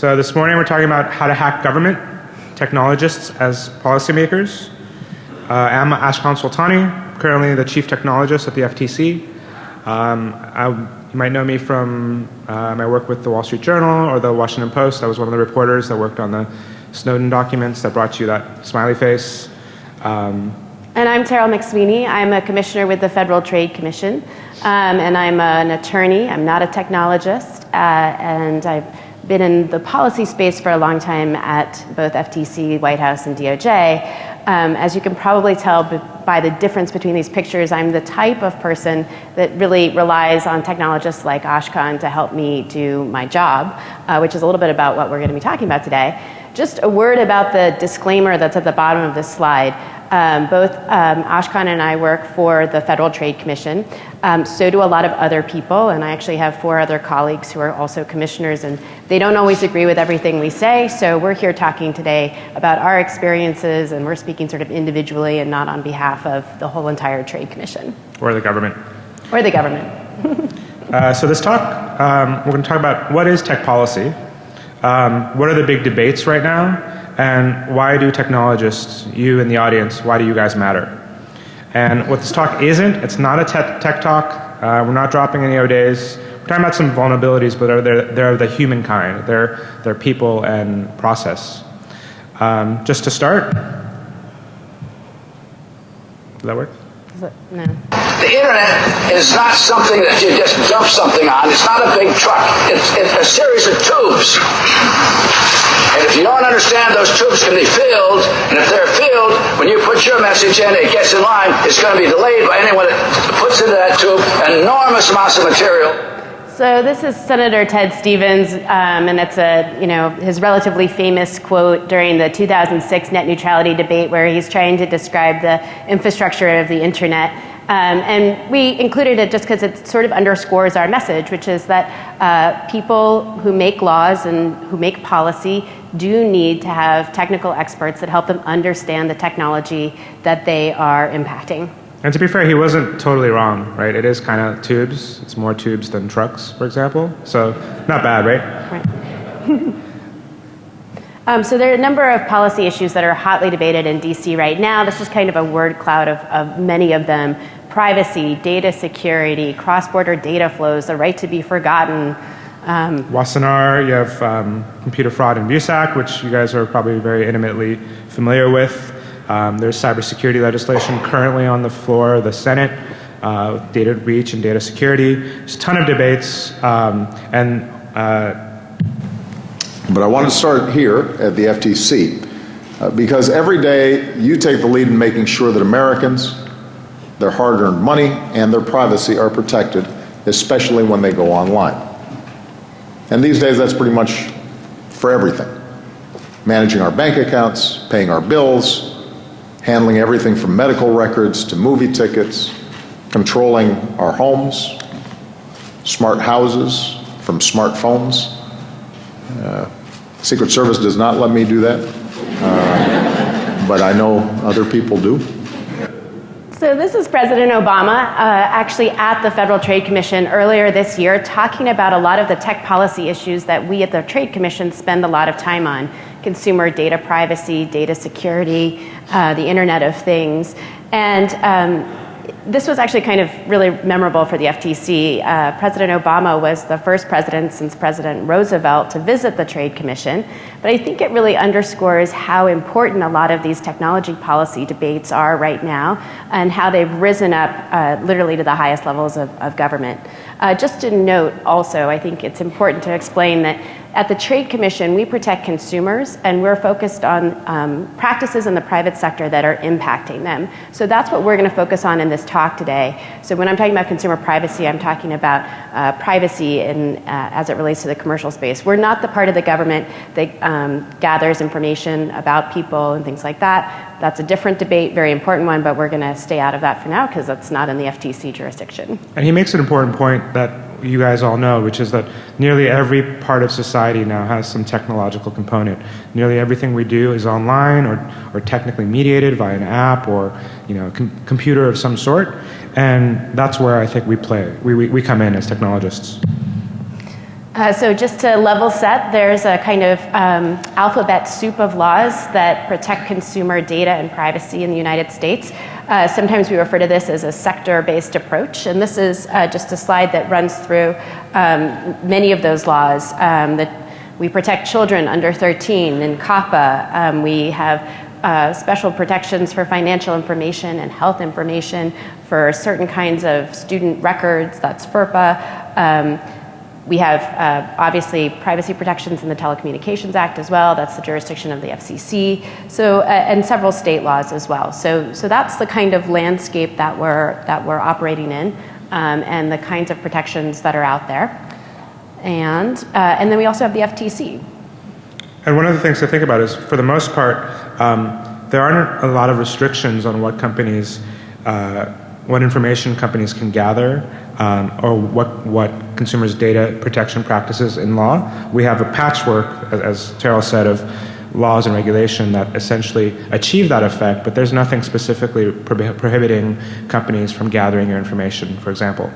So this morning we're talking about how to hack government, technologists as policymakers. Uh, I'm Ashkan Soltani, currently the chief technologist at the FTC. Um, I, you might know me from uh, my work with the Wall Street Journal or the Washington Post. I was one of the reporters that worked on the Snowden documents that brought you that smiley face. Um, and I'm Terrell McSweeny. I'm a commissioner with the Federal Trade Commission, um, and I'm an attorney. I'm not a technologist, uh, and I've been in the policy space for a long time at both FTC, White House, and DOJ. Um, as you can probably tell by the difference between these pictures, I'm the type of person that really relies on technologists like Ashkan to help me do my job, uh, which is a little bit about what we're going to be talking about today. Just a word about the disclaimer that's at the bottom of this slide. Um, both um, Ashkan and I work for the Federal Trade Commission. Um, so do a lot of other people, and I actually have four other colleagues who are also commissioners, and they don't always agree with everything we say. So we're here talking today about our experiences, and we're speaking sort of individually and not on behalf of the whole entire Trade Commission. Or the government. Or the government. uh, so this talk, um, we're going to talk about what is tech policy, um, what are the big debates right now, and why do technologists, you in the audience, why do you guys matter? And what this talk isn't, it's not a tech, tech talk. Uh, we're not dropping any O-days. We're talking about some vulnerabilities, but they're, they're, they're the human kind. They're, they're people and process. Um, just to start, does that work? No. The internet is not something that you just dump something on. It's not a big truck. It's, it's a series of tubes. And if you don't understand those tubes can be filled, and if they're filled, when you put your message in, it gets in line, it's going to be delayed by anyone that puts into that tube enormous amounts of material. So this is Senator Ted Stevens, um, and it's a you know his relatively famous quote during the 2006 net neutrality debate, where he's trying to describe the infrastructure of the internet. Um, and we included it just because it sort of underscores our message, which is that uh, people who make laws and who make policy do need to have technical experts that help them understand the technology that they are impacting. And to be fair, he wasn't totally wrong, right? It is kind of tubes. It's more tubes than trucks, for example. So not bad, right? Right. um, so there are a number of policy issues that are hotly debated in DC right now. This is kind of a word cloud of, of many of them. Privacy, data security, cross-border data flows, the right to be forgotten, um, Wassenaar, you have um, Computer Fraud and Abuse Act, which you guys are probably very intimately familiar with. Um, there's cybersecurity legislation currently on the floor of the Senate, uh, data breach and data security. There's a ton of debates, um, and uh, but I want to start here at the FTC uh, because every day you take the lead in making sure that Americans, their hard-earned money, and their privacy are protected, especially when they go online. And these days, that's pretty much for everything. Managing our bank accounts, paying our bills, handling everything from medical records to movie tickets, controlling our homes, smart houses from smartphones. Uh, Secret Service does not let me do that, uh, but I know other people do. So this is President Obama uh, actually at the Federal Trade Commission earlier this year talking about a lot of the tech policy issues that we at the Trade Commission spend a lot of time on. Consumer data privacy, data security, uh, the Internet of Things. And um, this was actually kind of really memorable for the FTC. Uh, President Obama was the first president since President Roosevelt to visit the Trade Commission. But I think it really underscores how important a lot of these technology policy debates are right now and how they've risen up uh, literally to the highest levels of, of government. Uh, just to note also, I think it's important to explain that at the Trade Commission, we protect consumers and we're focused on um, practices in the private sector that are impacting them. So that's what we're going to focus on in this talk today. So when I'm talking about consumer privacy, I'm talking about uh, privacy in, uh, as it relates to the commercial space. We're not the part of the government that um, gathers information about people and things like that. That's a different debate, very important one, but we're going to stay out of that for now because that's not in the FTC jurisdiction. And he makes an important point that you guys all know, which is that nearly every part of society now has some technological component. Nearly everything we do is online or, or technically mediated via an app or you know, com computer of some sort. And that's where I think we play. We, we, we come in as technologists. Uh, so just to level set, there's a kind of um, alphabet soup of laws that protect consumer data and privacy in the United States. Uh, sometimes we refer to this as a sector-based approach, and this is uh, just a slide that runs through um, many of those laws. Um, that we protect children under 13 in COPPA. Um, we have uh, special protections for financial information and health information for certain kinds of student records, that's FERPA. We have uh, obviously privacy protections in the Telecommunications Act as well. That's the jurisdiction of the FCC. So, uh, and several state laws as well. So, so that's the kind of landscape that we're that we're operating in, um, and the kinds of protections that are out there. And uh, and then we also have the FTC. And one of the things to think about is, for the most part, um, there aren't a lot of restrictions on what companies, uh, what information companies can gather um, or what, what consumers' data protection practices in law. We have a patchwork, as, Terrell said, of laws and regulation that essentially achieve that effect, but there's nothing specifically prohibiting companies from gathering your information, for example.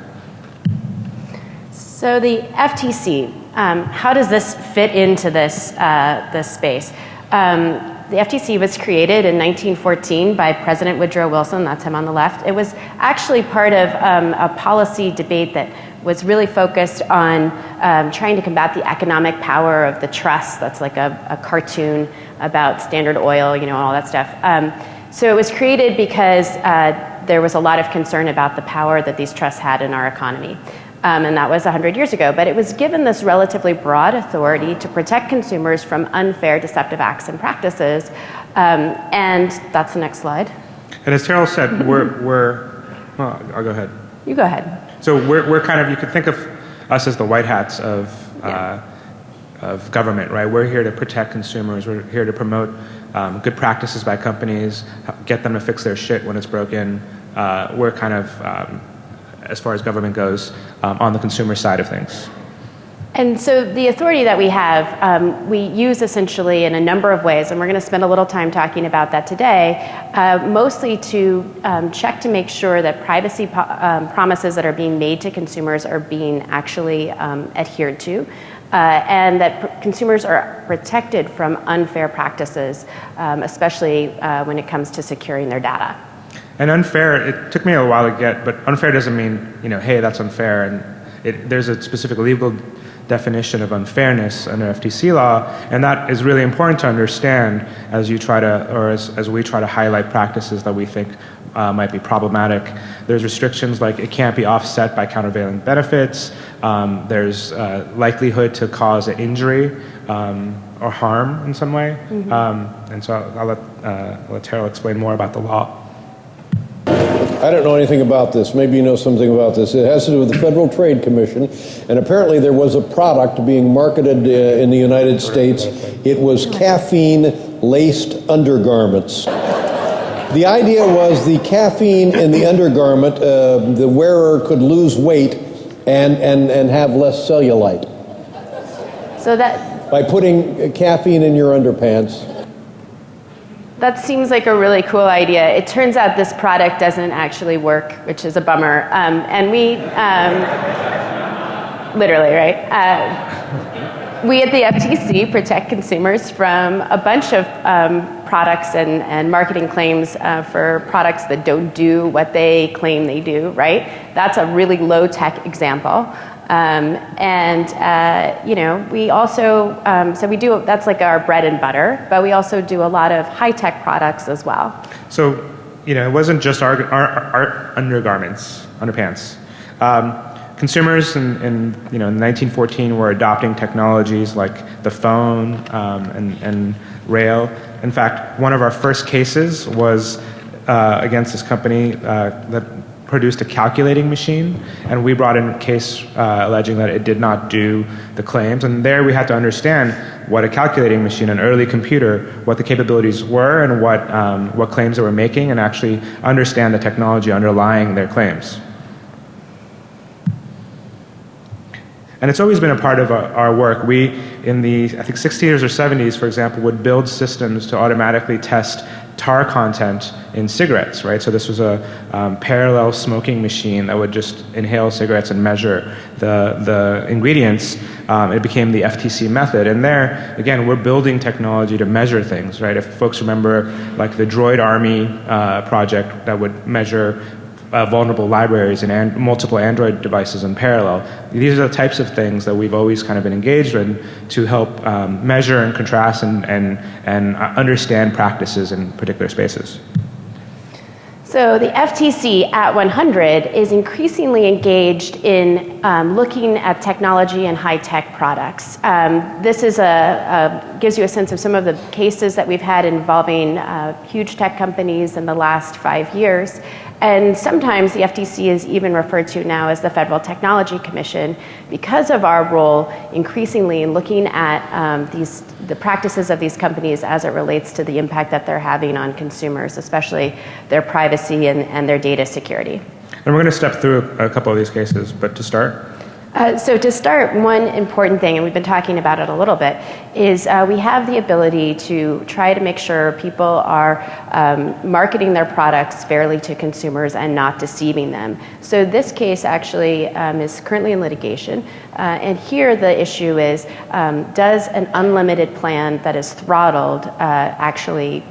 So the FTC, um, how does this fit into this, uh, this space? Um, the FTC was created in 1914 by President Woodrow Wilson, that's him on the left. It was actually part of um, a policy debate that was really focused on um, trying to combat the economic power of the trust. That's like a, a cartoon about Standard Oil, you know, and all that stuff. Um, so it was created because uh, there was a lot of concern about the power that these trusts had in our economy um, and that was 100 years ago. But it was given this relatively broad authority to protect consumers from unfair, deceptive acts and practices. Um, and that's the next slide. And as Terrell said, we're, we're well, I'll go ahead. You go ahead. So we're, we're kind of, you could think of us as the white hats of, uh, of government, right? We're here to protect consumers. We're here to promote um, good practices by companies, get them to fix their shit when it's broken. Uh, we're kind of um, as far as government goes um, on the consumer side of things. And so the authority that we have, um, we use essentially in a number of ways, and we're going to spend a little time talking about that today, uh, mostly to um, check to make sure that privacy um, promises that are being made to consumers are being actually um, adhered to. Uh, and that consumers are protected from unfair practices, um, especially uh, when it comes to securing their data. And unfair, it took me a while to get, but unfair doesn't mean, you know, hey, that's unfair. And it, there's a specific legal definition of unfairness under FTC law, and that is really important to understand as you try to, or as, as we try to highlight practices that we think uh, might be problematic. There's restrictions like it can't be offset by countervailing benefits. Um, there's uh, likelihood to cause an injury um, or harm in some way. Mm-hmm. Um, and so I'll, I'll let, uh, I'll let Terrell explain more about the law. I don't know anything about this. Maybe you know something about this. It has to do with the Federal Trade Commission, and apparently there was a product being marketed uh, in the United States. It was caffeine laced undergarments. The idea was the caffeine in the undergarment, uh, the wearer could lose weight and, and, and have less cellulite. So that. By putting caffeine in your underpants. That seems like a really cool idea. It turns out this product doesn't actually work, which is a bummer. Um, and we, um, literally, right? Uh, we at the FTC protect consumers from a bunch of um, products and, and marketing claims uh, for products that don't do what they claim they do, right? That's a really low tech example. Um, and uh, you know, we also um, so we do that's like our bread and butter, but we also do a lot of high tech products as well. So you know, it wasn't just our, our, our undergarments, underpants. Um, consumers in, in, you know in 1914 were adopting technologies like the phone um, and, and rail. In fact, one of our first cases was uh, against this company uh, that produced a calculating machine, and we brought in a case uh, alleging that it did not do the claims. And there we had to understand what a calculating machine, an early computer, what the capabilities were and what, um, what claims they were making, and actually understand the technology underlying their claims. And it's always been a part of our, our, work. We, in the, I think, 60s or 70s, for example, would build systems to automatically test tar content in cigarettes, right? So this was a um, parallel smoking machine that would just inhale cigarettes and measure the, the ingredients. Um, it became the FTC method. And there, again, we're building technology to measure things, right? If folks remember, like the Droid Army uh, project that would measure uh, vulnerable libraries and an multiple Android devices in parallel. These are the types of things that we've always kind of been engaged in to help um, measure and contrast and, and, and uh, understand practices in particular spaces. So the FTC at 100 is increasingly engaged in um, looking at technology and high-tech products. Um, this is a, a, gives you a sense of some of the cases that we've had involving uh, huge tech companies in the last five years. And sometimes the FTC is even referred to now as the Federal Technology Commission because of our role increasingly in looking at um, these, the practices of these companies as it relates to the impact that they're having on consumers, especially their privacy and, and their data security. And we're going to step through a couple of these cases, but to start, uh, so to start, one important thing, and we've been talking about it a little bit, is uh, we have the ability to try to make sure people are um, marketing their products fairly to consumers and not deceiving them. So this case actually um, is currently in litigation, uh, and here the issue is, um, does an unlimited plan that is throttled uh, actually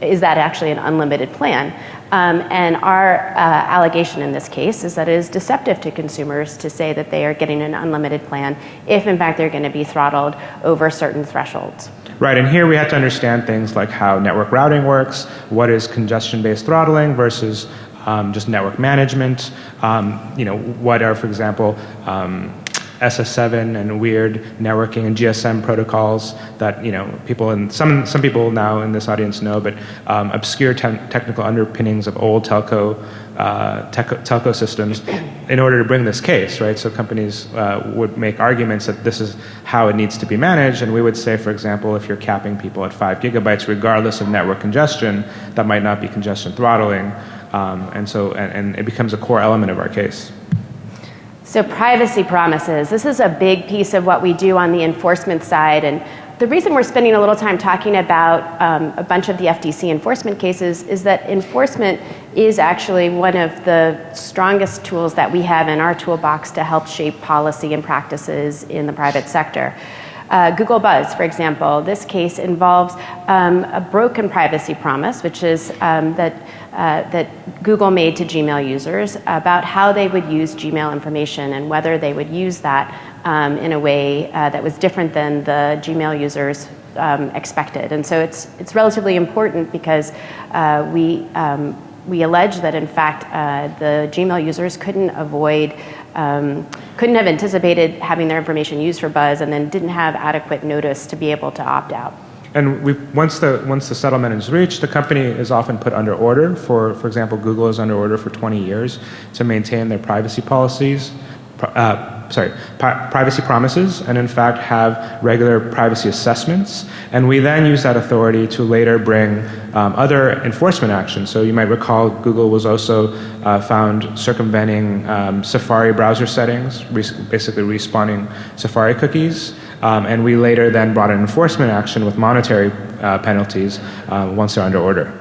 is that actually an unlimited plan? Um, and our uh, allegation in this case is that it is deceptive to consumers to say that they are getting an unlimited plan if in fact they're going to be throttled over certain thresholds. Right, and here we have to understand things like how network routing works, what is congestion-based throttling versus um, just network management, um, you know, what are, for example, um, SS7 and weird networking and GSM protocols that you know people and some some people now in this audience know, but um, obscure te technical underpinnings of old telco uh, telco systems in order to bring this case, right? So companies uh, would make arguments that this is how it needs to be managed, and we would say, for example, if you're capping people at five gigabytes, regardless of network congestion, that might not be congestion throttling, um, and so and, and it becomes a core element of our case. So privacy promises, this is a big piece of what we do on the enforcement side. And the reason we're spending a little time talking about um, a bunch of the FTC enforcement cases is that enforcement is actually one of the strongest tools that we have in our toolbox to help shape policy and practices in the private sector. Uh, Google Buzz, for example, this case involves um, a broken privacy promise, which is um, that uh, that Google made to Gmail users about how they would use Gmail information and whether they would use that um, in a way uh, that was different than the Gmail users um, expected. And so it's, it's relatively important because uh, we, um, we allege that in fact uh, the Gmail users couldn't avoid um, couldn't have anticipated having their information used for Buzz and then didn't have adequate notice to be able to opt out. And we, once, the, once the settlement is reached, the company is often put under order. For, for example, Google is under order for 20 years to maintain their privacy policies, uh, sorry, privacy promises, and in fact have regular privacy assessments. And we then use that authority to later bring um, other enforcement actions. So you might recall Google was also uh, found circumventing um, Safari browser settings, basically respawning Safari cookies. Um, and we later then brought an enforcement action with monetary uh, penalties uh, once they're under order.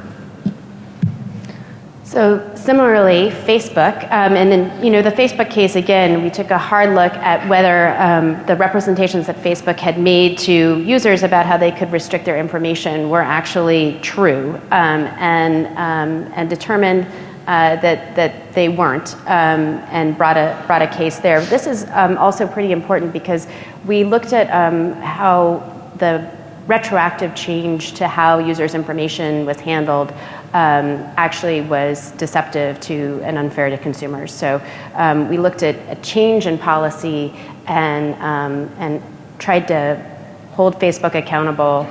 So similarly, Facebook, um, and then you know the Facebook case again, we took a hard look at whether um, the representations that Facebook had made to users about how they could restrict their information were actually true, um, and um, and determined uh, that that they weren't, um, and brought a brought a case there. This is um, also pretty important because we looked at um, how the retroactive change to how users' information was handled um, actually was deceptive to and unfair to consumers. So um, we looked at a change in policy and um, and tried to hold Facebook accountable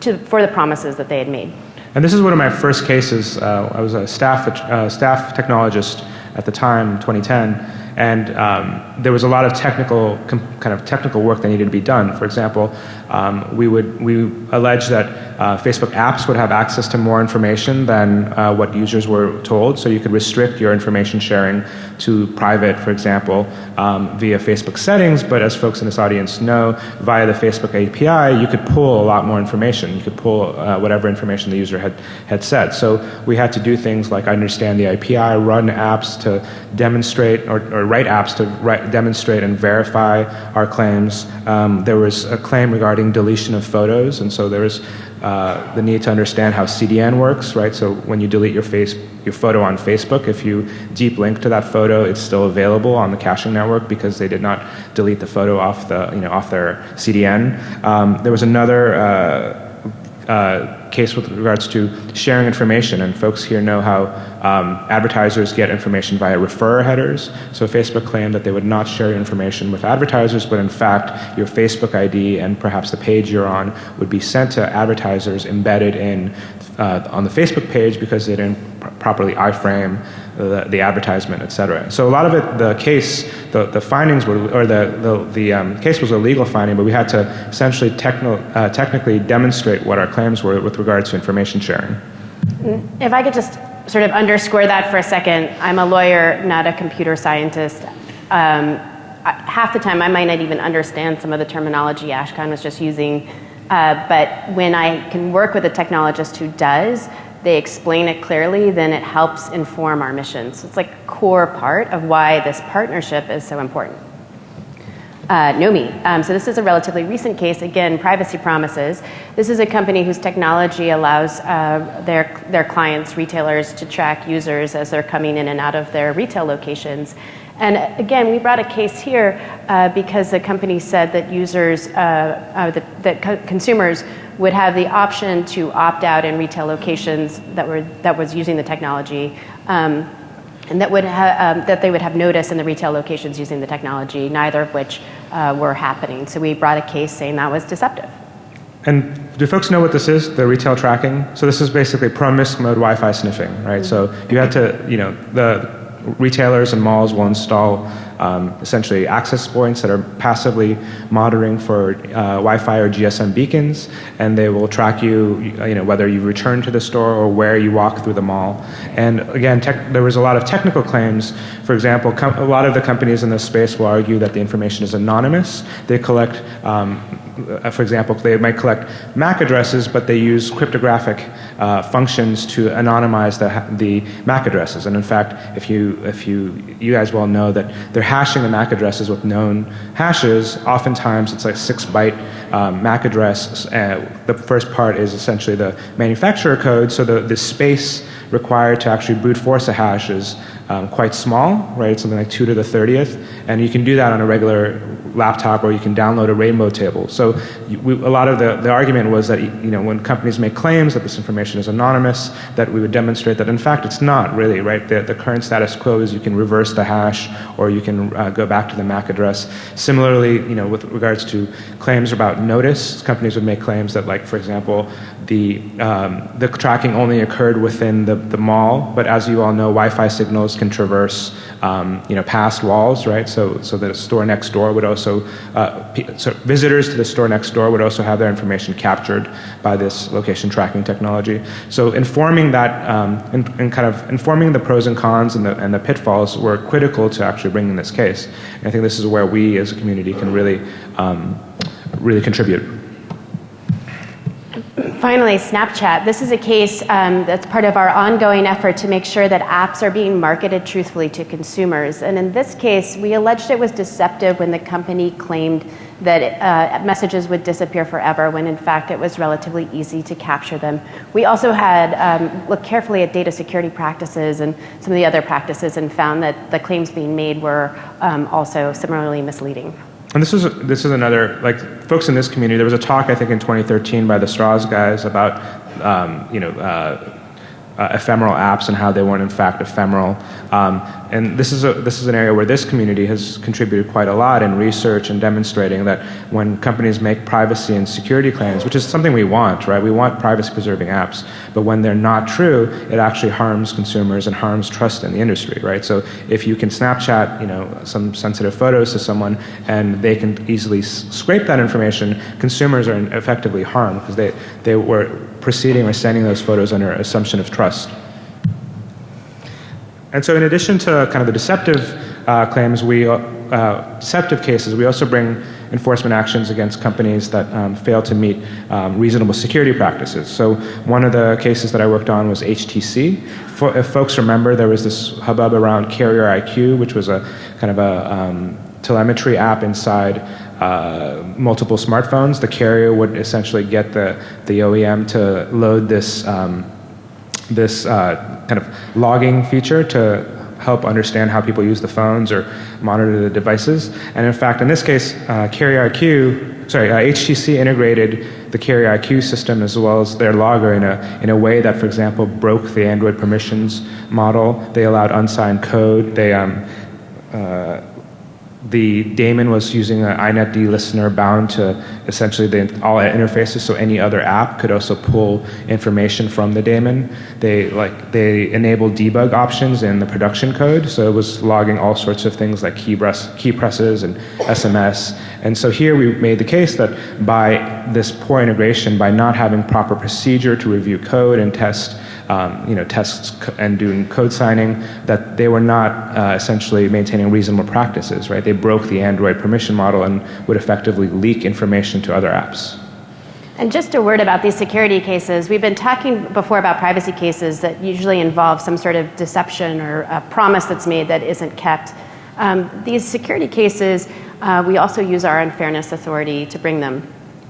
to, for the promises that they had made. And this is one of my first cases. Uh, I was a staff, uh, staff technologist at the time, 2010, and um, there was a lot of technical, kind of technical work that needed to be done. For example, um, we would we allege that uh, Facebook apps would have access to more information than uh, what users were told. So you could restrict your information sharing to private, for example, um, via Facebook settings. But as folks in this audience know, via the Facebook API, you could pull a lot more information. You could pull uh, whatever information the user had, had said. So we had to do things like understand the API, run apps to demonstrate, or, or write apps to write, demonstrate and verify our claims. Um, there was a claim regarding deletion of photos, and so there was uh, the need to understand how CDN works, right? So when you delete your face, your photo on Facebook, if you deep link to that photo, it's still available on the caching network because they did not delete the photo off the, you know, off their CDN. Um, there was another uh, uh, case with regards to sharing information, and folks here know how um, advertisers get information via referrer headers. So Facebook claimed that they would not share information with advertisers, but in fact, your Facebook ID and perhaps the page you're on would be sent to advertisers embedded in uh, on the Facebook page because they didn't pr properly iframe the, the advertisement, et cetera. So a lot of it, the case, the, the findings were, or the, the, the um, case was a legal finding, but we had to essentially techno, uh, technically demonstrate what our claims were with regards to information sharing. If I could just sort of underscore that for a second, I'm a lawyer, not a computer scientist. Um, half the time I might not even understand some of the terminology Ashkan was just using, uh, but when I can work with a technologist who does, they explain it clearly, then it helps inform our mission. So it's like a core part of why this partnership is so important. Uh, Nomi. Um, so this is a relatively recent case. Again, privacy promises. This is a company whose technology allows uh, their their clients, retailers, to track users as they're coming in and out of their retail locations. And again, we brought a case here uh, because the company said that users, uh, uh, that, that co consumers would have the option to opt out in retail locations that were that was using the technology. Um, and that, would um, that they would have notice in the retail locations using the technology, neither of which uh, were happening. So we brought a case saying that was deceptive. And do folks know what this is, the retail tracking? So this is basically promiscuous mode Wi-Fi sniffing, right? Mm -hmm. So you had to, you know, the retailers and malls will install um, essentially access points that are passively monitoring for uh, Wi-Fi or GSM beacons, and they will track you, you know, whether you return to the store or where you walk through the mall. And again, there was a lot of technical claims. For example, a lot of the companies in this space will argue that the information is anonymous. They collect um, uh, for example, they might collect MAC addresses, but they use cryptographic uh, functions to anonymize the, the MAC addresses. And in fact, if you, if you, you guys well know that they're hashing the MAC addresses with known hashes, oftentimes it's like six byte um, MAC address. Uh, the first part is essentially the manufacturer code, so the, the space required to actually brute force a hash is um, quite small, right? Something like 2 to the 30th. And you can do that on a regular laptop or you can download a rainbow table. So we, a lot of the, the argument was that you know, when companies make claims that this information is anonymous, that we would demonstrate that in fact it's not really, right? The, the current status quo is you can reverse the hash or you can uh, go back to the MAC address. Similarly, you know, with regards to claims about notice, companies would make claims that like, for example, the, um, the tracking only occurred within the, the mall, but as you all know, Wi-Fi signals can traverse um, you know, past walls, right? So, so the store next door would also, uh, so visitors to the store next door would also have their information captured by this location tracking technology. So informing that, um, and, and, kind of informing the pros and cons and the, and the pitfalls were critical to actually bringing this case. And I think this is where we as a community can really, um, really contribute. Finally, Snapchat. This is a case um, that's part of our ongoing effort to make sure that apps are being marketed truthfully to consumers. And in this case, we alleged it was deceptive when the company claimed that uh, messages would disappear forever when in fact it was relatively easy to capture them. We also had um, looked carefully at data security practices and some of the other practices and found that the claims being made were um, also similarly misleading. And this is this is another like folks in this community. There was a talk I think in 2013 by the Straws guys about um, you know uh, uh, ephemeral apps and how they weren't in fact ephemeral. Um, and this is, a, this is an area where this community has contributed quite a lot in research and demonstrating that when companies make privacy and security claims, which is something we want, right? We want privacy preserving apps, but when they're not true, it actually harms consumers and harms trust in the industry, right? So if you can Snapchat, you know, some sensitive photos to someone and they can easily scrape that information, consumers are effectively harmed because they, they were proceeding or sending those photos under assumption of trust. And so in addition to kind of the deceptive uh, claims, we, uh, deceptive cases, we also bring enforcement actions against companies that um, fail to meet um, reasonable security practices. So one of the cases that I worked on was HTC. For, if folks remember, there was this hubbub around Carrier IQ, which was a kind of a um, telemetry app inside uh, multiple smartphones. The carrier would essentially get the, the OEM to load this, um, this uh, kind of logging feature to help understand how people use the phones or monitor the devices. And in fact, in this case, uh, Carrier IQ, sorry, uh, HTC integrated the Carrier IQ system as well as their logger in a, in a way that, for example, broke the Android permissions model. They allowed unsigned code. They um, uh, the daemon was using an inetd listener bound to essentially the, all interfaces so any other app could also pull information from the daemon. They, like, they enabled debug options in the production code so it was logging all sorts of things like key, press, key presses and SMS. And so here we made the case that by this poor integration, by not having proper procedure to review code and test um, you know, tests and doing code signing, that they were not uh, essentially maintaining reasonable practices, right? They broke the Android permission model and would effectively leak information to other apps. And just a word about these security cases. We've been talking before about privacy cases that usually involve some sort of deception or a promise that's made that isn't kept. Um, these security cases, uh, we also use our unfairness authority to bring them,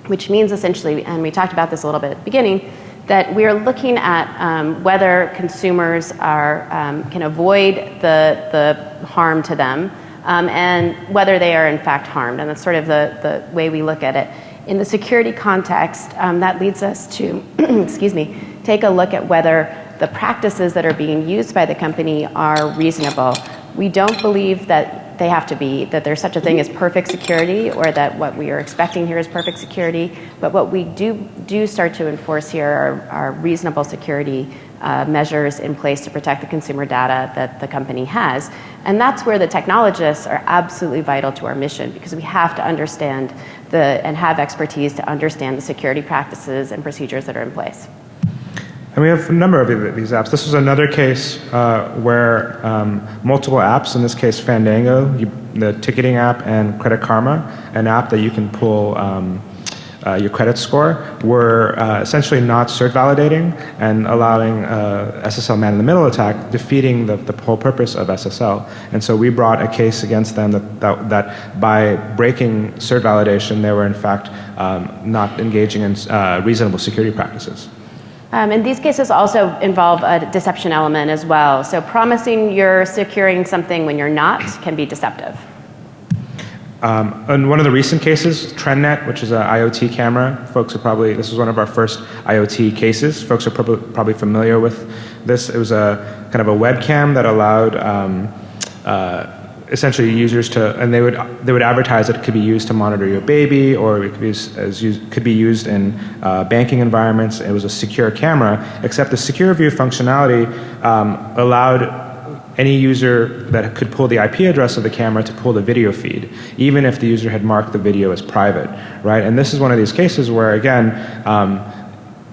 which means essentially, and we talked about this a little bit at the beginning, that we're looking at um, whether consumers are, um, can avoid the, the harm to them um, and whether they are in fact harmed. And that's sort of the, the way we look at it. In the security context, um, that leads us to, excuse me, take a look at whether the practices that are being used by the company are reasonable. We don't believe that they have to be, that there's such a thing as perfect security or that what we are expecting here is perfect security. But what we do, do start to enforce here are, are reasonable security uh, measures in place to protect the consumer data that the company has. And that's where the technologists are absolutely vital to our mission because we have to understand the, and have expertise to understand the security practices and procedures that are in place. And we have a number of these apps. This was another case uh, where um, multiple apps, in this case Fandango, you, the ticketing app, and Credit Karma, an app that you can pull um, uh, your credit score, were uh, essentially not cert validating and allowing uh, SSL man in the middle attack, defeating the, the whole purpose of SSL. And so we brought a case against them that, that, that by breaking cert validation, they were in fact um, not engaging in uh, reasonable security practices. Um, and these cases also involve a deception element as well. So promising you're securing something when you're not can be deceptive. Um, in one of the recent cases, TrendNet, which is an IoT camera, folks are probably, this was one of our first IoT cases. Folks are probably, probably familiar with this. It was a kind of a webcam that allowed um, uh, essentially users to, and they would they would advertise that it could be used to monitor your baby, or it could be used, as could be used in uh, banking environments. It was a secure camera, except the secure view functionality um, allowed any user that could pull the IP address of the camera to pull the video feed, even if the user had marked the video as private, right? And this is one of these cases where, again, um,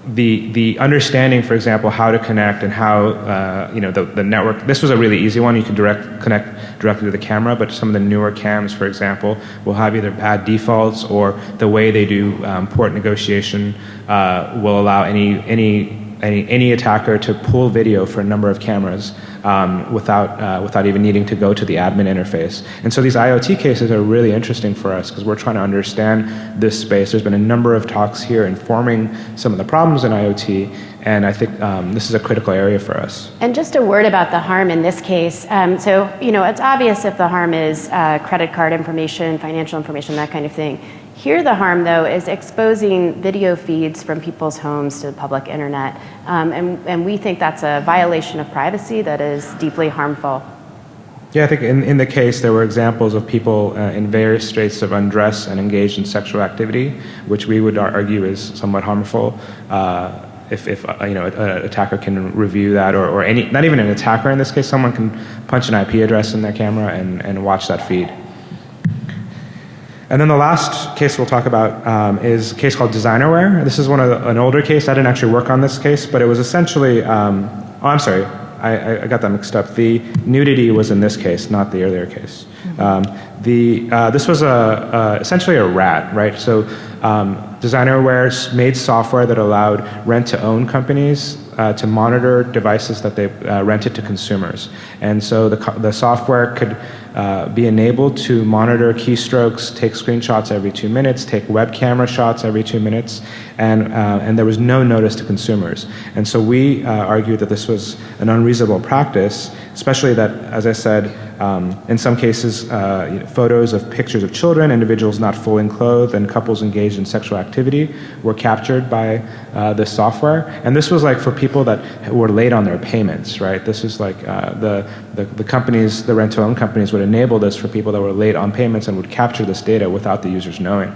the the understanding, for example, how to connect and how uh, you know the, the network. This was a really easy one. You can direct connect directly to the camera, but some of the newer cams, for example, will have either bad defaults or the way they do um, port negotiation uh, will allow any any any any attacker to pull video for a number of cameras um, without, uh, without even needing to go to the admin interface. And so these IoT cases are really interesting for us because we're trying to understand this space. There's been a number of talks here informing some of the problems in IoT and I think um, this is a critical area for us. And just a word about the harm in this case. Um, so, you know, it's obvious if the harm is uh, credit card information, financial information, that kind of thing. Here the harm though is exposing video feeds from people's homes to the public internet um, and, and we think that's a violation of privacy that is deeply harmful. Yeah, I think in, in the case there were examples of people uh, in various states of undress and engaged in sexual activity, which we would argue is somewhat harmful. Uh, if, if uh, you know an attacker can review that, or, or any, not even an attacker in this case, someone can punch an IP address in their camera and, and watch that feed. And then the last case we'll talk about um, is a case called Designerware. This is one of the, an older case. I didn't actually work on this case, but it was essentially. Um, oh, I'm sorry. I, I, got that mixed up. The nudity was in this case, not the earlier case. Um, the, uh, this was a, uh, essentially a rat, right? So um, Designerware made software that allowed rent-to-own companies uh, to monitor devices that they uh, rented to consumers. And so the, the software could uh, be enabled to monitor keystrokes, take screenshots every two minutes, take web camera shots every two minutes, and, uh, and there was no notice to consumers. And so we uh, argued that this was an unreasonable practice, especially that, as I said, um, in some cases, uh, you know, photos of pictures of children, individuals not fully clothed, and couples engaged in sexual activity were captured by uh, this software. And this was like for people that were late on their payments, right? This is like uh, the, the, the companies, the rent-to-own companies would enable this for people that were late on payments and would capture this data without the users knowing.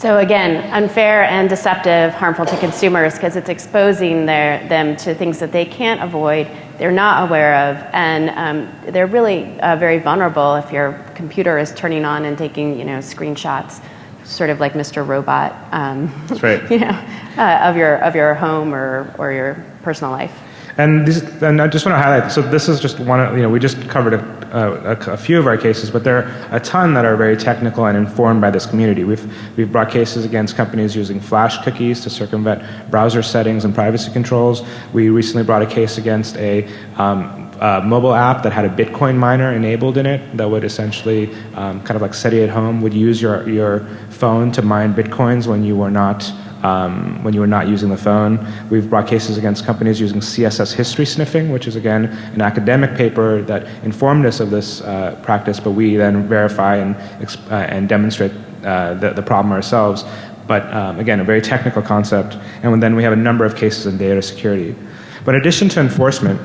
So again, unfair and deceptive, harmful to consumers because it's exposing their, them to things that they can't avoid, they're not aware of, and um, they're really uh, very vulnerable if your computer is turning on and taking you know screenshots, sort of like Mr. Robot. Um, That's right. you know, uh, of your of your home or or your personal life. And, and I just want to highlight, so this is just one, of you know, we just covered a, a, a, few of our cases, but there are a ton that are very technical and informed by this community. We've, we've brought cases against companies using flash cookies to circumvent browser settings and privacy controls. We recently brought a case against a um, uh, mobile app that had a Bitcoin miner enabled in it that would essentially, um, kind of like SETI at home, would use your, your phone to mine Bitcoins when you were not um, when you were not using the phone. We've brought cases against companies using CSS history sniffing, which is again an academic paper that informed us of this uh, practice, but we then verify and, uh, and demonstrate uh, the, the problem ourselves. But um, again, a very technical concept. And then we have a number of cases in data security. But in addition to enforcement,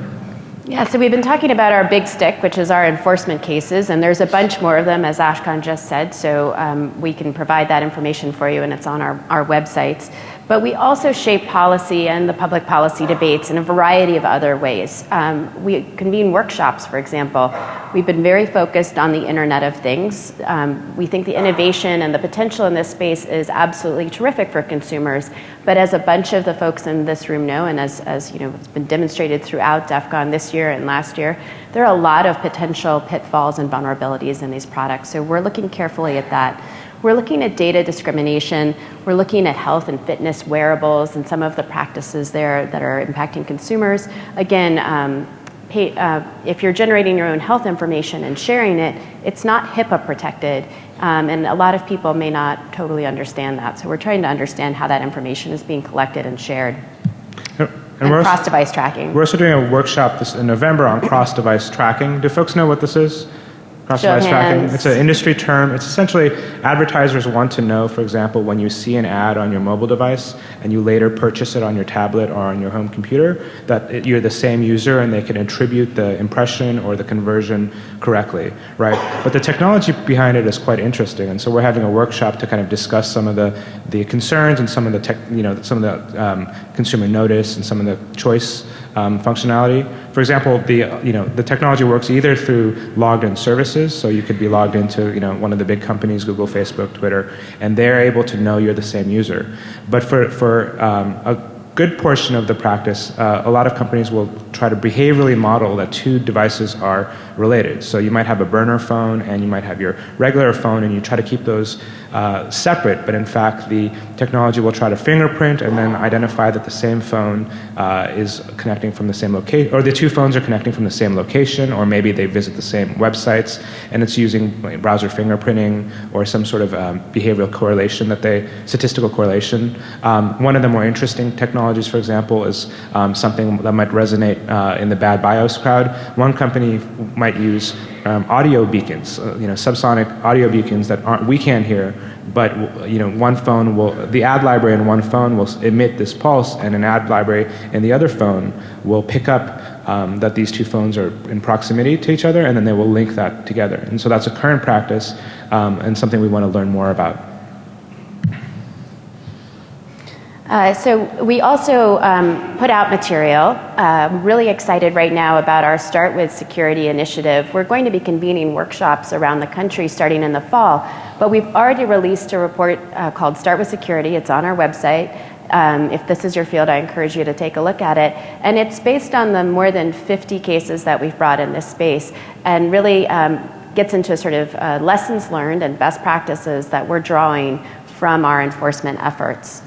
yeah, so we've been talking about our big stick, which is our enforcement cases, and there's a bunch more of them, as Ashkan just said, so um, we can provide that information for you, and it's on our, our websites. But we also shape policy and the public policy debates in a variety of other ways. Um, we convene workshops, for example. We've been very focused on the Internet of Things. Um, we think the innovation and the potential in this space is absolutely terrific for consumers. But as a bunch of the folks in this room know, and as, as you know, it's been demonstrated throughout DEF CON this year and last year, there are a lot of potential pitfalls and vulnerabilities in these products. So we're looking carefully at that. We're looking at data discrimination. We're looking at health and fitness wearables and some of the practices there that are impacting consumers. Again, um, pay, uh, if you're generating your own health information and sharing it, it's not HIPAA protected. Um, and a lot of people may not totally understand that. So we're trying to understand how that information is being collected and shared. And, and cross-device tracking. We're also doing a workshop this in November on cross-device tracking. Do folks know what this is? Cross-device tracking. It's an industry term. It's essentially advertisers want to know, for example, when you see an ad on your mobile device and you later purchase it on your tablet or on your home computer, that it, you're the same user and they can attribute the impression or the conversion correctly, right? But the technology behind it is quite interesting, and so we're having a workshop to kind of discuss some of the, the concerns and some of the tech, you know, some of the um, consumer notice and some of the choice um, functionality. For example, the, you know, the technology works either through logged in services, so you could be logged into you know, one of the big companies, Google, Facebook, Twitter, and they're able to know you're the same user. But for, for um, a good portion of the practice, uh, a lot of companies will try to behaviorally model that two devices are related. So you might have a burner phone and you might have your regular phone and you try to keep those uh, separate, but in fact the technology will try to fingerprint and then identify that the same phone uh, is connecting from the same location, or the two phones are connecting from the same location, or maybe they visit the same websites and it's using browser fingerprinting or some sort of um, behavioral correlation that they, statistical correlation. Um, one of the more interesting technologies for example, is um, something that might resonate uh, in the bad BIOS crowd. One company might use um, audio beacons, uh, you know, subsonic audio beacons that aren't, we can't hear, but you know, one phone will, the ad library in one phone will emit this pulse, and an ad library in the other phone will pick up um, that these two phones are in proximity to each other, and then they will link that together. And so that's a current practice um, and something we want to learn more about. Uh, so we also um, put out material. Uh, really excited right now about our Start with Security initiative. We're going to be convening workshops around the country starting in the fall, but we've already released a report uh, called Start with Security. It's on our website. Um, if this is your field, I encourage you to take a look at it. And it's based on the more than 50 cases that we've brought in this space and really um, gets into sort of uh, lessons learned and best practices that we're drawing from our enforcement efforts.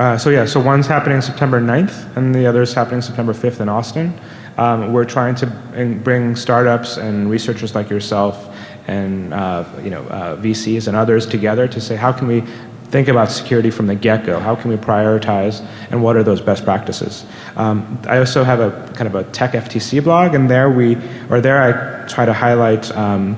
Uh, so yeah, so one's happening September 9th and the other is happening September 5th in Austin. Um, we're trying to bring startups and researchers like yourself and uh, you know, uh, VCs and others together to say how can we think about security from the get-go? How can we prioritize and what are those best practices? Um, I also have a kind of a tech FTC blog and there we, or there I try to highlight um,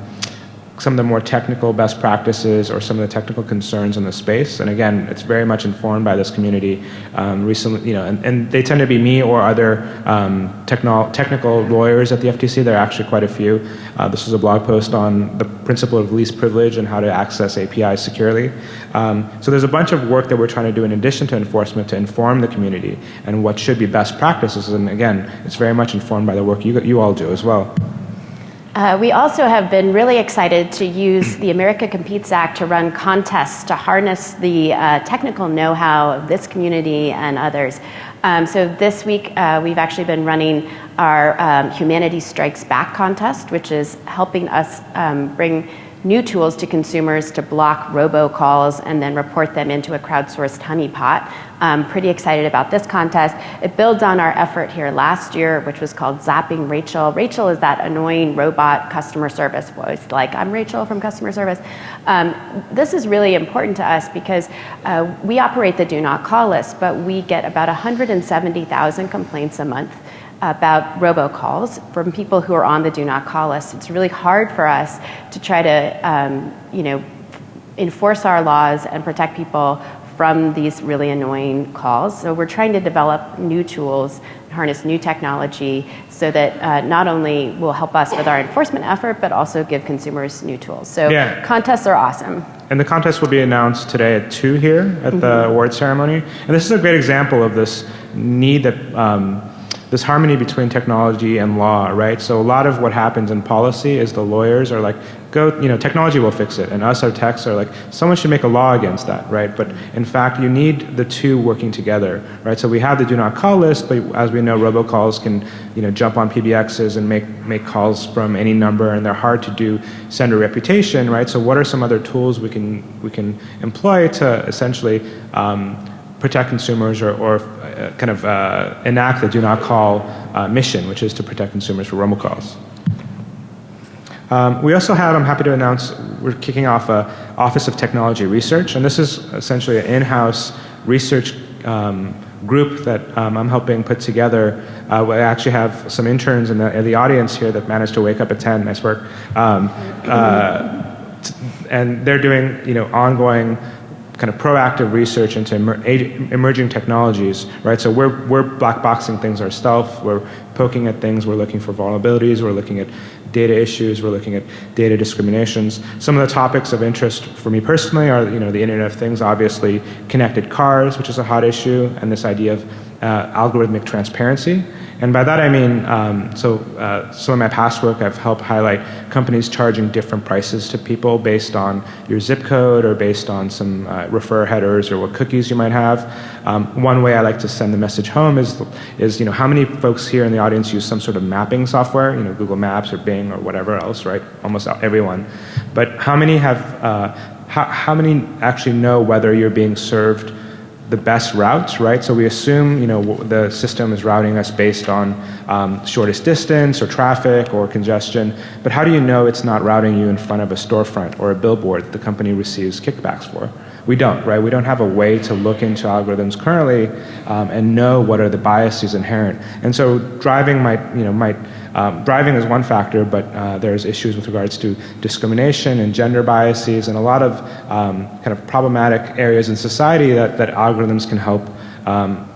some of the more technical best practices or some of the technical concerns in the space. And again, it's very much informed by this community. Um, recently, you know, and, and, they tend to be me or other um, technical lawyers at the FTC. There are actually quite a few. Uh, this was a blog post on the principle of least privilege and how to access APIs securely. Um, so there's a bunch of work that we're trying to do in addition to enforcement to inform the community and what should be best practices. And again, it's very much informed by the work you, you all do as well. Uh, we also have been really excited to use the America Competes Act to run contests to harness the uh, technical know-how of this community and others. Um, so this week uh, we've actually been running our um, Humanity Strikes Back contest, which is helping us um, bring new tools to consumers to block robocalls and then report them into a crowdsourced honeypot. I'm pretty excited about this contest. It builds on our effort here last year, which was called Zapping Rachel. Rachel is that annoying robot customer service voice, like, I'm Rachel from customer service. Um, this is really important to us because uh, we operate the do not call list, but we get about 170,000 complaints a month about robocalls from people who are on the do not call list. It's really hard for us to try to, um, you know, enforce our laws and protect people from these really annoying calls. So we're trying to develop new tools, harness new technology so that uh, not only will help us with our enforcement effort, but also give consumers new tools. So yeah. contests are awesome. And the contest will be announced today at 2 here at mm -hmm. the mm-hmm. award ceremony. And this is a great example of this need that um, this harmony between technology and law, right? So a lot of what happens in policy is the lawyers are like, go, you know, technology will fix it. And us, our techs, are like, someone should make a law against that, right? But in fact, you need the two working together, right? So we have the do not call list, but as we know, robocalls can, you know, jump on PBXs and make, make calls from any number, and they're hard to do sender reputation, right? So what are some other tools we can, we can employ to essentially um, protect consumers or, or uh, kind of uh, enact the do not call uh, mission, which is to protect consumers from robocalls. Um, we also have, I'm happy to announce, we're kicking off a Office of Technology Research, and this is essentially an in-house research um, group that um, I'm helping put together. Uh, we actually have some interns in the, in the, audience here that managed to wake up at 10, nice work. Um, uh, and they're doing, you know, ongoing kind of proactive research into emer emerging technologies, right? So we're, we're black boxing things ourselves, we're poking at things, we're looking for vulnerabilities, we're looking at data issues, we're looking at data discriminations. Some of the topics of interest for me personally are, you know, the Internet of Things, obviously, connected cars, which is a hot issue, and this idea of uh, algorithmic transparency. And by that I mean, um, so uh, some of my past work I've helped highlight companies charging different prices to people based on your zip code or based on some uh, refer headers or what cookies you might have. Um, one way I like to send the message home is, is you know, how many folks here in the audience use some sort of mapping software, you know, Google Maps or Bing or whatever else, right? Almost everyone. But how many have, uh, how, how many actually know whether you're being served the best routes, right? So we assume, you know, the system is routing us based on um, shortest distance or traffic or congestion, but how do you know it's not routing you in front of a storefront or a billboard that the company receives kickbacks for? we don't, right? We don't have a way to look into algorithms currently um, and know what are the biases inherent. And so driving might, you know, might um, driving is one factor, but uh, there's issues with regards to discrimination and gender biases and a lot of um, kind of problematic areas in society that, that algorithms can help um,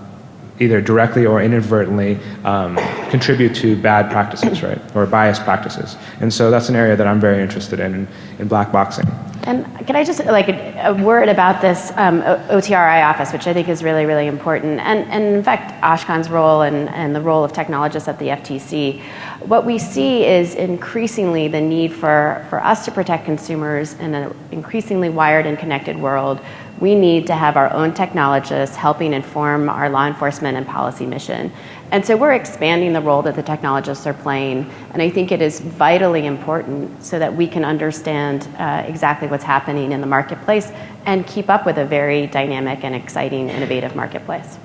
either directly or inadvertently um, contribute to bad practices, right, or biased practices. And so that's an area that I'm very interested in, in, in black boxing. And can I just like a, a word about this um, OTRI office, which I think is really, really important, and, and in fact, Ashkan's role and, and the role of technologists at the FTC. What we see is increasingly the need for, for us to protect consumers in an increasingly wired and connected world we need to have our own technologists helping inform our law enforcement and policy mission. And so we're expanding the role that the technologists are playing, and I think it is vitally important so that we can understand uh, exactly what's happening in the marketplace and keep up with a very dynamic and exciting, innovative marketplace.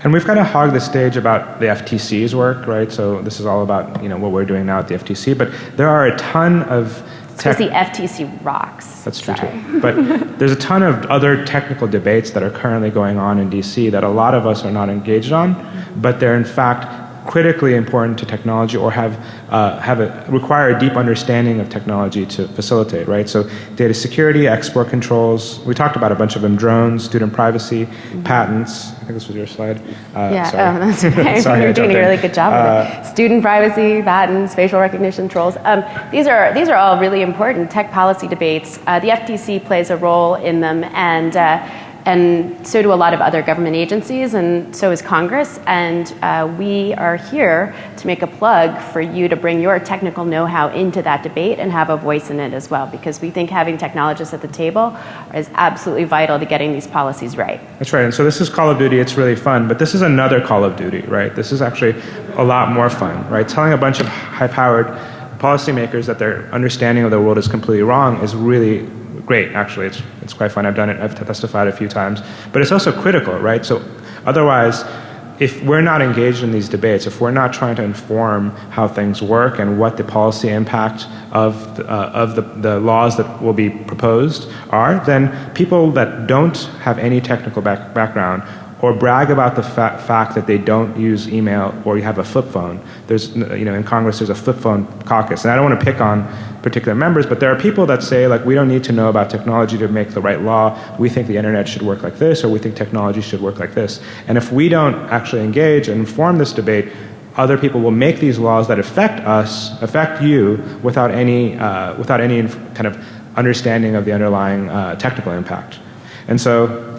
And we've kind of hogged the stage about the FTC's work, right? So this is all about you know what we're doing now at the FTC, but there are a ton of because the FTC rocks. That's true Sorry. too. But there's a ton of other technical debates that are currently going on in DC that a lot of us are not engaged on, but they're in fact critically important to technology or have, uh, have a, require a deep understanding of technology to facilitate, right? So data security, export controls, we talked about a bunch of them, drones, student privacy, mm -hmm. patents, I think this was your slide. Uh, yeah, sorry. oh, that's okay. sorry, You're doing a really good job uh, of it. Student privacy, patents, facial recognition controls. Um, these, are, these are all really important tech policy debates. Uh, the FTC plays a role in them and uh, and so do a lot of other government agencies, and so is Congress. And uh, we are here to make a plug for you to bring your technical know how into that debate and have a voice in it as well, because we think having technologists at the table is absolutely vital to getting these policies right. That's right. And so this is Call of Duty, it's really fun, but this is another Call of Duty, right? This is actually a lot more fun, right? Telling a bunch of high powered policymakers that their understanding of the world is completely wrong is really great, actually. It's, it's quite fun. I've done it, I've testified a few times. But it's also critical, right? So otherwise, if we're not engaged in these debates, if we're not trying to inform how things work and what the policy impact of, the, uh, of the, the laws that will be proposed are, then people that don't have any technical back background or brag about the fa fact that they don't use email or you have a flip phone. There's, you know, in Congress there's a flip phone caucus. And I don't want to pick on particular members, but there are people that say, like, we don't need to know about technology to make the right law. We think the internet should work like this, or we think technology should work like this. And if we don't actually engage and inform this debate, other people will make these laws that affect us, affect you, without any, uh, without any kind of understanding of the underlying uh, technical impact. And so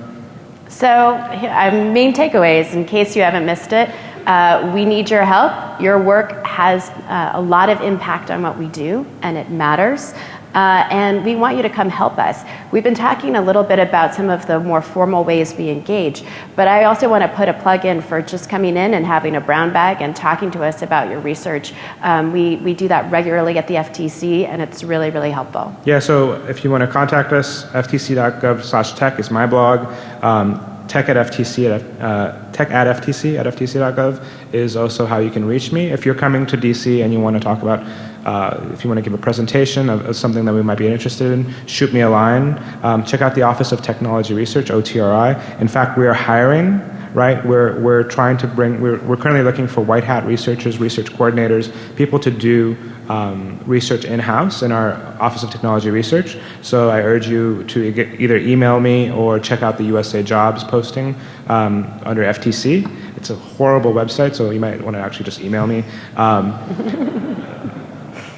so, uh, main takeaways, in case you haven't missed it, uh, we need your help. Your work has uh, a lot of impact on what we do, and it matters. Uh, and we want you to come help us. We've been talking a little bit about some of the more formal ways we engage, but I also want to put a plug in for just coming in and having a brown bag and talking to us about your research. Um, we, we do that regularly at the FTC, and it's really, really helpful. Yeah, so if you want to contact us, ftc.gov slash tech is my blog. Um, tech at FTC at, uh, tech at FTC at ftc.gov is also how you can reach me. If you're coming to DC and you want to talk about, uh, if you want to give a presentation of, of, something that we might be interested in, shoot me a line. Um, check out the Office of Technology Research, OTRI. In fact, we are hiring right? We're, we're trying to bring, we're, we're currently looking for white hat researchers, research coordinators, people to do um, research in-house in our Office of Technology Research. So I urge you to either email me or check out the USA Jobs posting um, under FTC. It's a horrible website, so you might want to actually just email me. Um,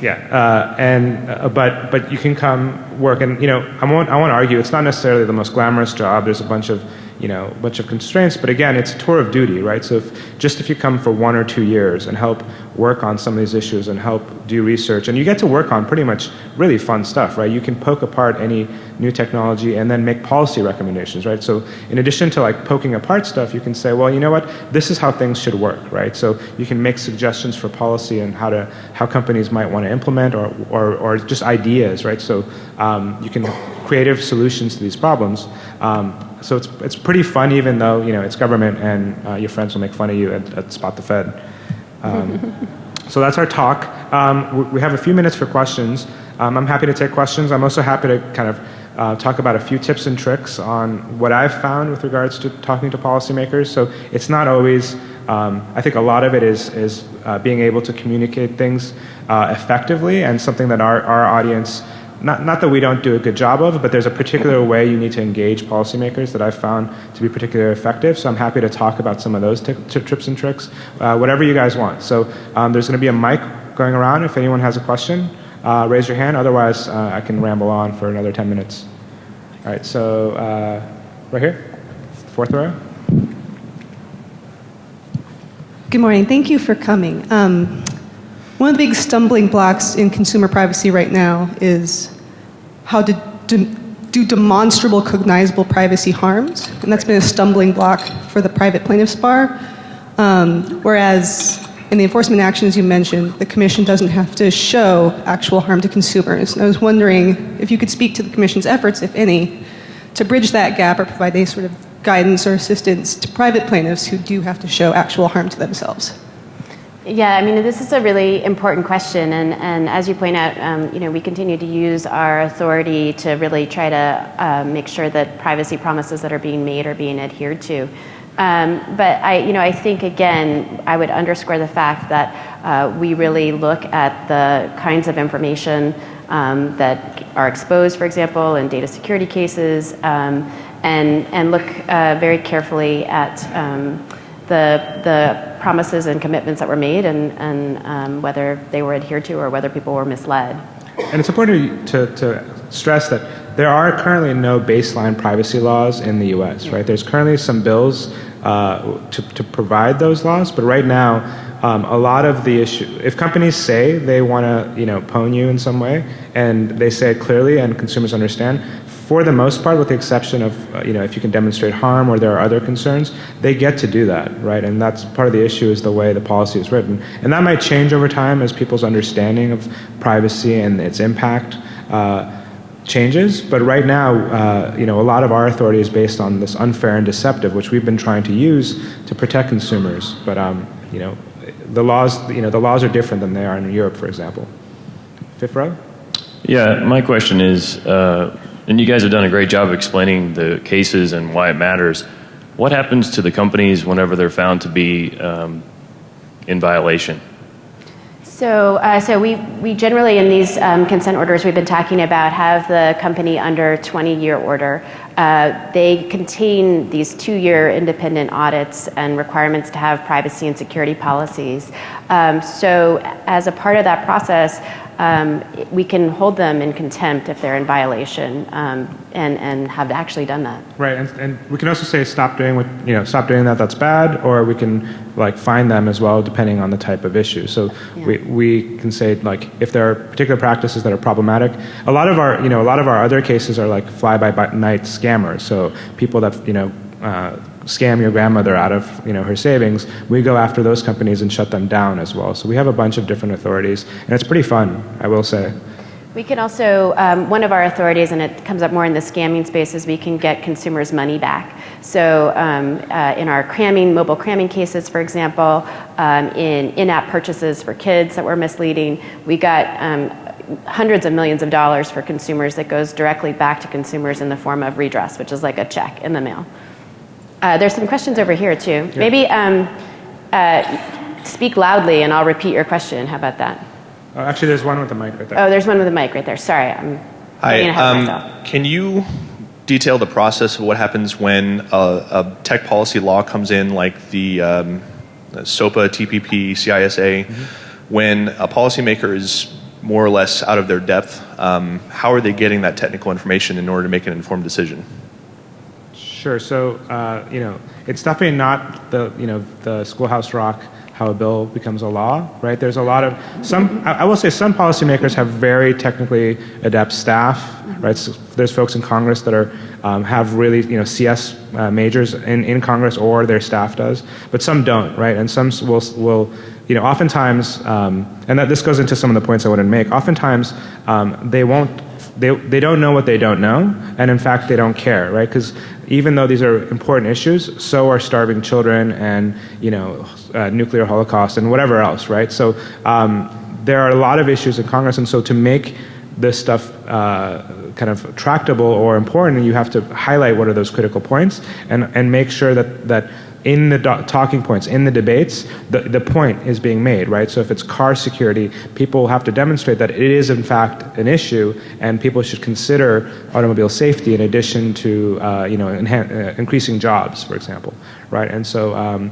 yeah, uh, and uh, but but you can come work, and you know I won't I won't argue. It's not necessarily the most glamorous job. There's a bunch of you know, a bunch of constraints. But again, it's a tour of duty, right? So if, just if you come for one or two years and help work on some of these issues and help do research, and you get to work on pretty much really fun stuff, right? You can poke apart any new technology and then make policy recommendations, right? So in addition to like poking apart stuff, you can say, well, you know what? This is how things should work, right? So you can make suggestions for policy and how to how companies might want to implement or or, or just ideas, right? So um, you can creative solutions to these problems. Um, so it's, it's pretty fun even though you know it's government and uh, your friends will make fun of you at, at Spot the Fed. Um, so that's our talk. Um, we have a few minutes for questions. Um, I'm happy to take questions. I'm also happy to kind of uh, talk about a few tips and tricks on what I've found with regards to talking to policymakers. So it's not always, um, I think a lot of it is, is uh, being able to communicate things uh, effectively and something that our, our audience not, not that we don't do a good job of, but there's a particular way you need to engage policymakers that I've found to be particularly effective. So I'm happy to talk about some of those tips and tricks, uh, whatever you guys want. So um, there's going to be a mic going around. If anyone has a question, uh, raise your hand. Otherwise, uh, I can ramble on for another 10 minutes. All right, so uh, right here, fourth row. Good morning. Thank you for coming. Um, one of the big stumbling blocks in consumer privacy right now is how to do demonstrable, cognizable privacy harms, and that's been a stumbling block for the private plaintiffs bar. Um, whereas in the enforcement actions you mentioned, the Commission doesn't have to show actual harm to consumers. And I was wondering if you could speak to the Commission's efforts, if any, to bridge that gap or provide any sort of guidance or assistance to private plaintiffs who do have to show actual harm to themselves. Yeah, I mean, this is a really important question, and, and as you point out, um, you know, we continue to use our authority to really try to uh, make sure that privacy promises that are being made are being adhered to. Um, but I, you know, I think again, I would underscore the fact that uh, we really look at the kinds of information um, that are exposed, for example, in data security cases, um, and and look uh, very carefully at um, the the promises and commitments that were made and, and um, whether they were adhered to or whether people were misled. And it's important to, to stress that there are currently no baseline privacy laws in the US, right? There's currently some bills uh, to, to provide those laws, but right now, um, a lot of the issue, if companies say they want to, you know, pwn you in some way, and they say it clearly and consumers understand, for the most part, with the exception of, uh, you know, if you can demonstrate harm or there are other concerns, they get to do that, right? And that's part of the issue is the way the policy is written. And that might change over time as people's understanding of privacy and its impact uh, changes. But right now, uh, you know, a lot of our authority is based on this unfair and deceptive, which we've been trying to use to protect consumers. But, um, you know, the laws, you know, the laws are different than they are in Europe, for example. Fifth row? Yeah, my question is, uh, and you guys have done a great job explaining the cases and why it matters. What happens to the companies whenever they're found to be um, in violation? So, uh, so we, we generally in these um, consent orders we've been talking about have the company under 20-year order. Uh, they contain these two-year independent audits and requirements to have privacy and security policies. Um, so, as a part of that process, um, we can hold them in contempt if they're in violation um, and, and have actually done that. Right, and, and we can also say stop doing what, you know, stop doing that, that's bad, or we can like fine them as well depending on the type of issue. So yeah. we, we can say like if there are particular practices that are problematic, a lot of our, you know, a lot of our other cases are like fly-by-night scammers, so people that, you know, uh, scam your grandmother out of you know her savings, we go after those companies and shut them down as well. So we have a bunch of different authorities, and it's pretty fun, I will say. We can also, um, one of our authorities, and it comes up more in the scamming space, is we can get consumers' money back. So um, uh, in our cramming, mobile cramming cases, for example, um, in in-app purchases for kids that were misleading, we got um, hundreds of millions of dollars for consumers that goes directly back to consumers in the form of redress, which is like a check in the mail. Uh, there's some questions over here too. Yeah. Maybe um, uh, speak loudly and I'll repeat your question. How about that? Oh, actually, there's one with the mic right there. Oh, there's one with the mic right there. Sorry, I'm Hi. Um, can you detail the process of what happens when a, a tech policy law comes in, like the, um, SOPA, TPP, CISA? Mm-hmm. When a policymaker is more or less out of their depth, um, how are they getting that technical information in order to make an informed decision? Sure. So uh, you know, it's definitely not the you know the Schoolhouse Rock how a bill becomes a law, right? There's a lot of some. I will say some policymakers have very technically adept staff, right? So there's folks in Congress that are um, have really you know CS uh, majors in, in Congress or their staff does, but some don't, right? And some will will you know oftentimes, um, and that this goes into some of the points I want to make. Oftentimes um, they won't they, they don't know what they don't know, and in fact, they don't care, right? Because even though these are important issues, so are starving children and you know uh, nuclear holocaust and whatever else, right? So um, there are a lot of issues in Congress, and so to make this stuff uh, kind of tractable or important, you have to highlight what are those critical points and, and make sure that, that in the talking points, in the debates, the, the point is being made, right? So if it's car security, people have to demonstrate that it is in fact an issue and people should consider automobile safety in addition to, uh, you know, uh, increasing jobs, for example, right? And so, um,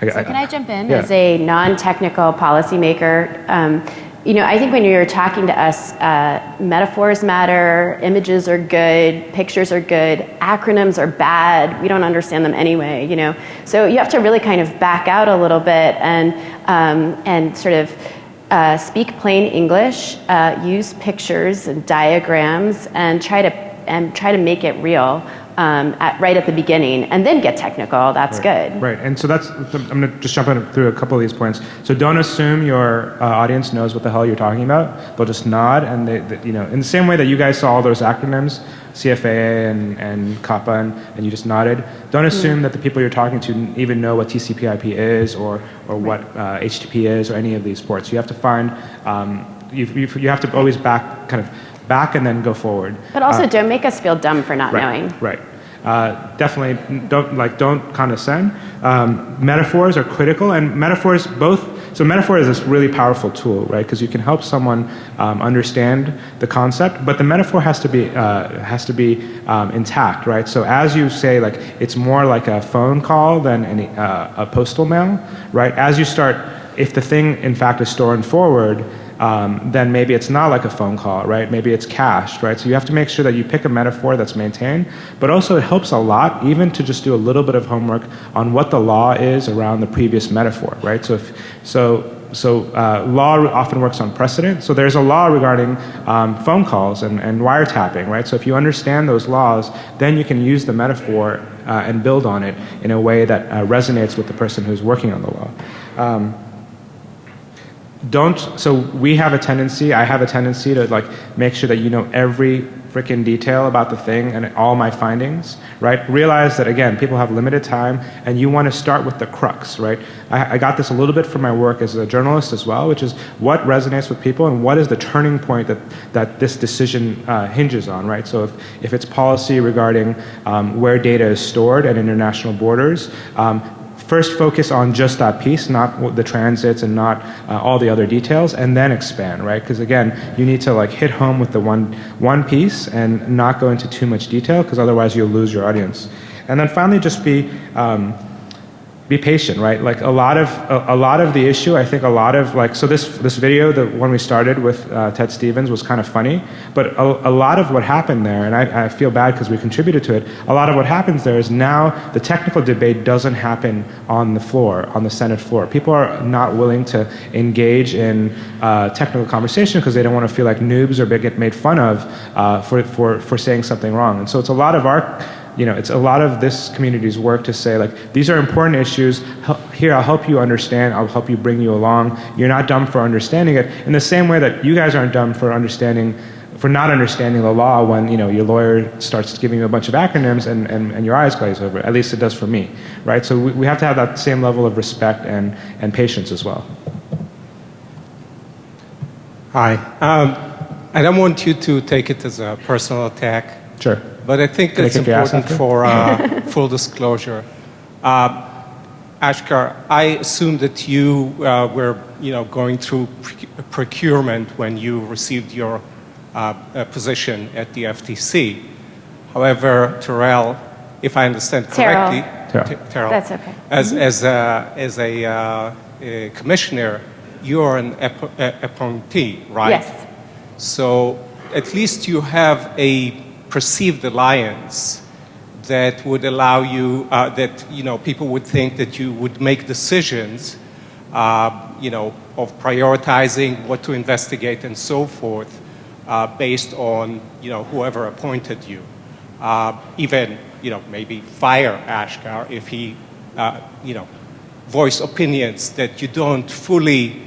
so can I jump in yeah. as a non-technical policymaker? Um, you know, I think when you're talking to us, uh, metaphors matter, images are good, pictures are good, acronyms are bad. We don't understand them anyway, you know. So you have to really kind of back out a little bit and um, and sort of uh, speak plain English, uh, use pictures and diagrams, and try to and try to make it real um, at, right at the beginning, and then get technical. That's right. good. Right, and so that's I'm going to just jump through a couple of these points. So don't assume your uh, audience knows what the hell you're talking about. They'll just nod, and they, they, you know, in the same way that you guys saw all those acronyms, CFAA and and COPPA, and, and you just nodded. Don't assume mm. that the people you're talking to even know what TCP/IP is or or what uh, HTTP is or any of these ports. You have to find um, you, you, you have to always back kind of back and then go forward. But also, uh, don't make us feel dumb for not right, knowing. Right. Uh, definitely don't like don't condescend. Um, metaphors are critical, and metaphors both. So metaphor is this really powerful tool, right? Because you can help someone um, understand the concept, but the metaphor has to be uh, has to be um, intact, right? So as you say, like it's more like a phone call than any, uh, a postal mail, right? As you start, if the thing in fact is stored forward, um, then maybe it's not like a phone call, right? Maybe it's cached, right? So you have to make sure that you pick a metaphor that's maintained, but also it helps a lot even to just do a little bit of homework on what the law is around the previous metaphor, right? So if, so so uh, law often works on precedent. So there's a law regarding um, phone calls and, and wiretapping, right? So if you understand those laws, then you can use the metaphor uh, and build on it in a way that uh, resonates with the person who's working on the law. Um, don't so we have a tendency i have a tendency to like make sure that you know every freaking detail about the thing and all my findings right? Realize that again people have limited time and you want to start with the crux right? I, I, got this a little bit from my work as a journalist as well which is what resonates with people and what is the turning point that, that this decision uh, hinges on right? So if, if it's policy regarding um, where data is stored at international borders um, first focus on just that piece, not the transits and not uh, all the other details, and then expand, right? Because again, you need to like hit home with the one one piece and not go into too much detail, because otherwise you'll lose your audience. And then finally, just be um, be patient, right? Like a lot of a, a, lot of the issue, I think a lot of like so this this video, the one we started with uh, Ted Stevens, was kind of funny, but a, a lot of what happened there, and I, I feel bad because we contributed to it. A lot of what happens there is now the technical debate doesn't happen on the floor, on the Senate floor. People are not willing to engage in uh, technical conversation because they don't want to feel like noobs or get made fun of uh, for for for saying something wrong. And so it's a lot of our you know, it's a lot of this community's work to say like these are important issues. Here, I'll help you understand. I'll help you bring you along. You're not dumb for understanding it. In the same way that you guys aren't dumb for understanding, for not understanding the law when you know your lawyer starts giving you a bunch of acronyms and, and, and your eyes glaze over. At least it does for me, right? So we, we have to have that same level of respect and and patience as well. Hi. Um, I don't want you to take it as a personal attack. Sure. But I think it's important for uh, full disclosure. Uh, Ashkar, I assume that you uh, were, you know, going through procurement when you received your uh, position at the FTC. However, Terrell, if I understand correctly, Terrell. That's okay. As, as a, as a, uh, a commissioner, you're an appointee, right? Yes. So at least you have a perceived alliance that would allow you, uh, that, you know, people would think that you would make decisions, uh, you know, of prioritizing what to investigate and so forth uh, based on, you know, whoever appointed you. Uh, even, you know, maybe fire Ashkar if he, uh, you know, voice opinions that you don't fully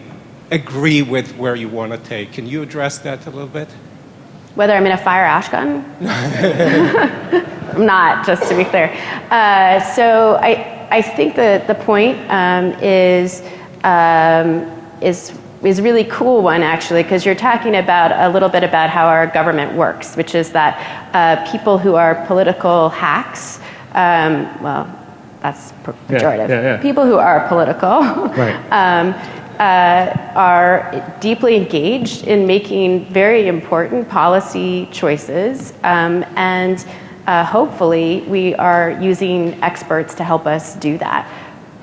agree with where you want to take. Can you address that a little bit? Whether I'm in a fire Ashkan? I'm not, just to be clear. Uh, so I, I think the, the point um, is, um, is is really cool one actually because you're talking about a little bit about how our government works, which is that uh, people who are political hacks, um, well, that's pejorative. yeah, yeah. People who are political Right. um, are deeply engaged in making very important policy choices, um, and uh, hopefully, we are using experts to help us do that.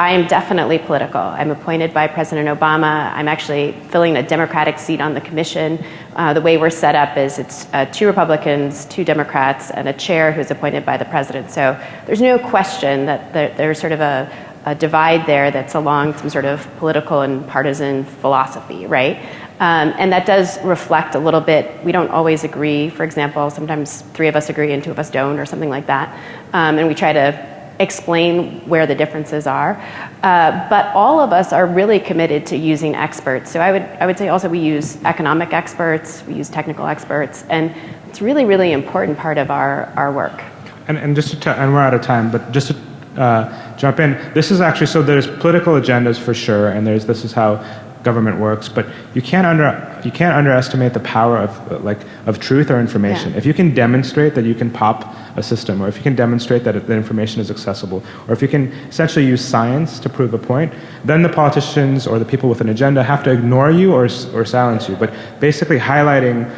I am definitely political. I'm appointed by President Obama. I'm actually filling a Democratic seat on the commission. Uh, the way we're set up is it's uh, two Republicans, two Democrats, and a chair who's appointed by the president. So there's no question that there, there's sort of a, a divide there that's along some sort of political and partisan philosophy, right? Um, and that does reflect a little bit. We don't always agree. For example, sometimes three of us agree and two of us don't, or something like that. Um, and we try to explain where the differences are. Uh, but all of us are really committed to using experts. So I would, I would say also we use economic experts, we use technical experts, and it's really, really important part of our, our work. And, and just to, and we're out of time, but just to uh, jump in, this is actually so there's political agendas for sure, and there's this is how government works, but you can't under you can't underestimate the power of like of truth or information. Yeah. If you can demonstrate that you can pop a system, or if you can demonstrate that the information is accessible, or if you can essentially use science to prove a point, then the politicians or the people with an agenda have to ignore you or or silence you. But basically highlighting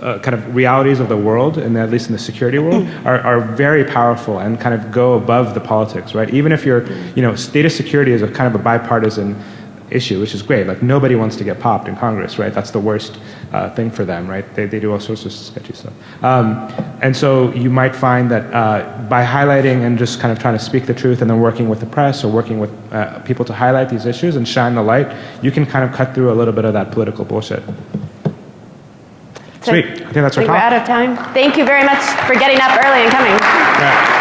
uh, kind of realities of the world, and at least in the security world, are, are very powerful and kind of go above the politics, right? Even if you're, you know, data security is a kind of a bipartisan issue, which is great. Like nobody wants to get popped in Congress, right? That's the worst uh, thing for them, right? They, they do all sorts of sketchy stuff. Um, and so you might find that uh, by highlighting and just kind of trying to speak the truth and then working with the press or working with uh, people to highlight these issues and shine the light, you can kind of cut through a little bit of that political bullshit. Sweet. I think that's our I think we're out of time. Thank you very much for getting up early and coming. Yeah.